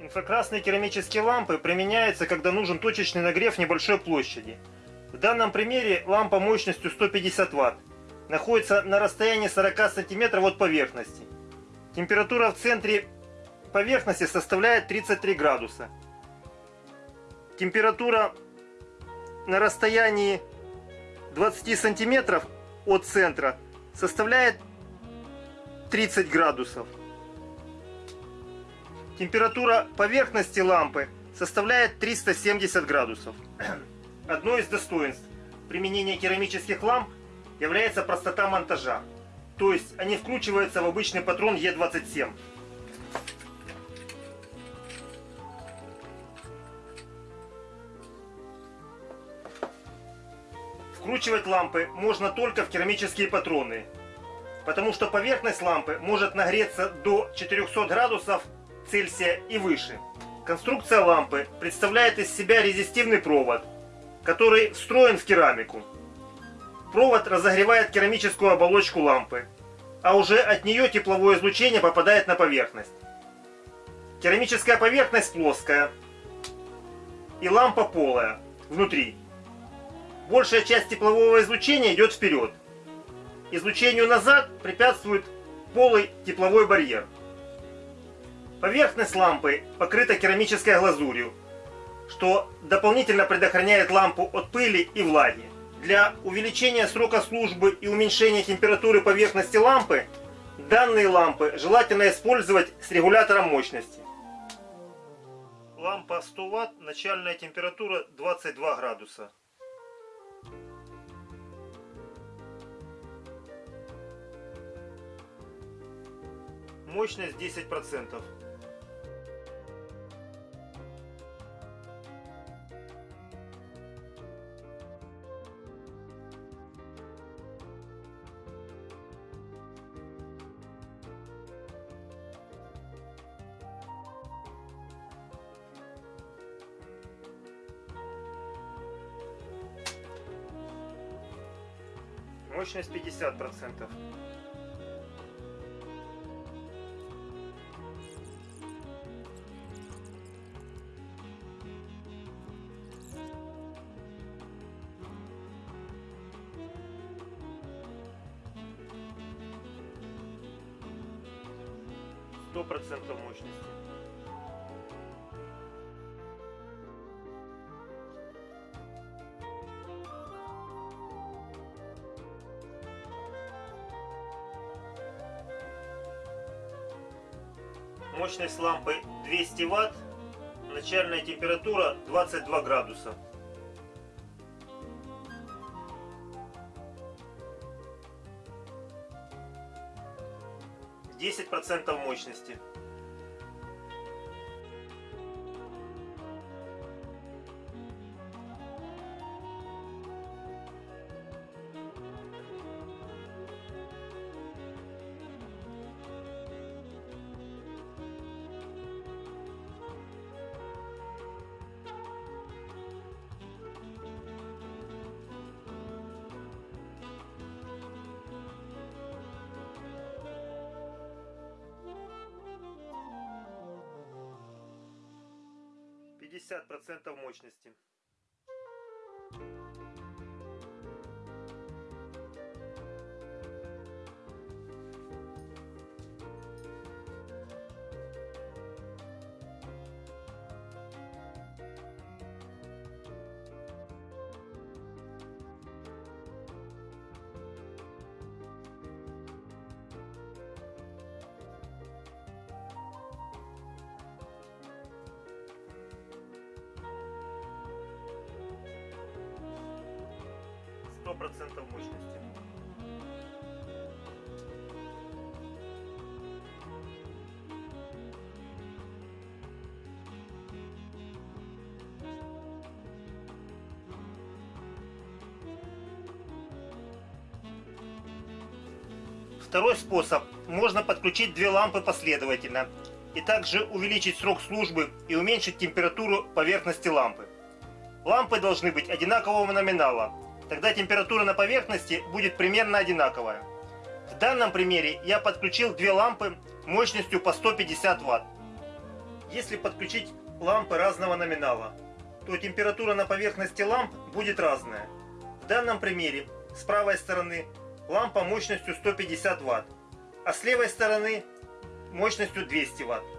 Инфракрасные керамические лампы применяются, когда нужен точечный нагрев небольшой площади. В данном примере лампа мощностью 150 Вт находится на расстоянии 40 см от поверхности. Температура в центре поверхности составляет 33 градуса. Температура на расстоянии 20 сантиметров от центра составляет 30 градусов. Температура поверхности лампы составляет 370 градусов. Одно из достоинств применения керамических ламп является простота монтажа. То есть они вкручиваются в обычный патрон Е27. Вкручивать лампы можно только в керамические патроны, потому что поверхность лампы может нагреться до 400 градусов Цельсия и выше. Конструкция лампы представляет из себя резистивный провод, который встроен в керамику. Провод разогревает керамическую оболочку лампы, а уже от нее тепловое излучение попадает на поверхность. Керамическая поверхность плоская и лампа полая внутри. Большая часть теплового излучения идет вперед. Излучению назад препятствует полый тепловой барьер. Поверхность лампы покрыта керамической глазурью, что дополнительно предохраняет лампу от пыли и влаги. Для увеличения срока службы и уменьшения температуры поверхности лампы данные лампы желательно использовать с регулятором мощности. Лампа 100 Вт, начальная температура 22 градуса. Мощность 10%. Мощность 50%. Сто процентов мощности. Мощность лампы 200 Вт, начальная температура 22 градуса. Десять процентов мощности. Пятьдесят процентов мощности. Сто процентов мощности. Второй способ. Можно подключить две лампы последовательно и также увеличить срок службы и уменьшить температуру поверхности лампы. Лампы должны быть одинакового номинала, тогда температура на поверхности будет примерно одинаковая. В данном примере я подключил две лампы мощностью по 150 Вт. Если подключить лампы разного номинала, то температура на поверхности ламп будет разная. В данном примере с правой стороны лампа мощностью 150 Вт, а с левой стороны мощностью 200 Вт.